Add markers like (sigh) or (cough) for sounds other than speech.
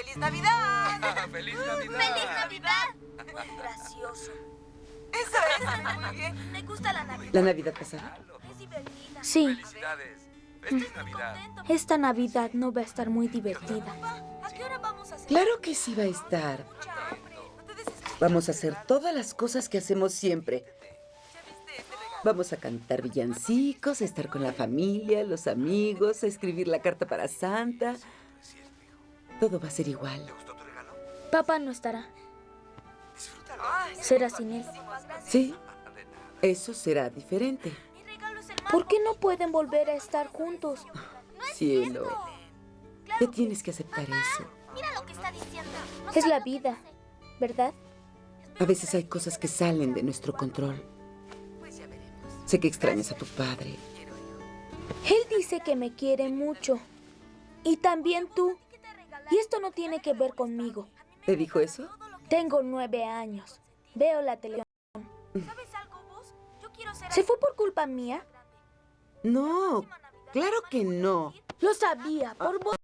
¡Feliz Navidad! (laughs) ¡Feliz Navidad! ¡Feliz Navidad! Gracioso. Eso es, muy bien. Me gusta la Navidad. ¿La Navidad pasada? Es divertida. Sí, ¡Felicidades! ¡Feliz Navidad! Contento. esta Navidad no va a estar muy divertida. ¿A qué hora vamos a hacer? Claro que sí va a estar. Vamos a hacer todas las cosas que hacemos siempre. Vamos a cantar villancicos, a estar con la familia, los amigos, a escribir la carta para Santa. Todo va a ser igual. ¿Gustó tu regalo? Papá no estará. Disfrútalo. Será sin él. Sí, eso será diferente. Mi regalo es el más ¿Por qué no pueden volver a estar juntos? Cielo, ya tienes que aceptar eso. Mira lo que está diciendo. No Es la vida. ¿verdad? A veces hay cosas que salen de nuestro control. Pues ya veremos. Sé que extrañas a tu padre. Él dice que me quiere mucho. Y también tú. No tiene que ver conmigo. ¿Te dijo eso? Tengo nueve años. Veo la televisión. ¿Sabes algo vos? Yo quiero ser ¿Se fue por culpa mía? No, claro que no. Lo sabía, por vos.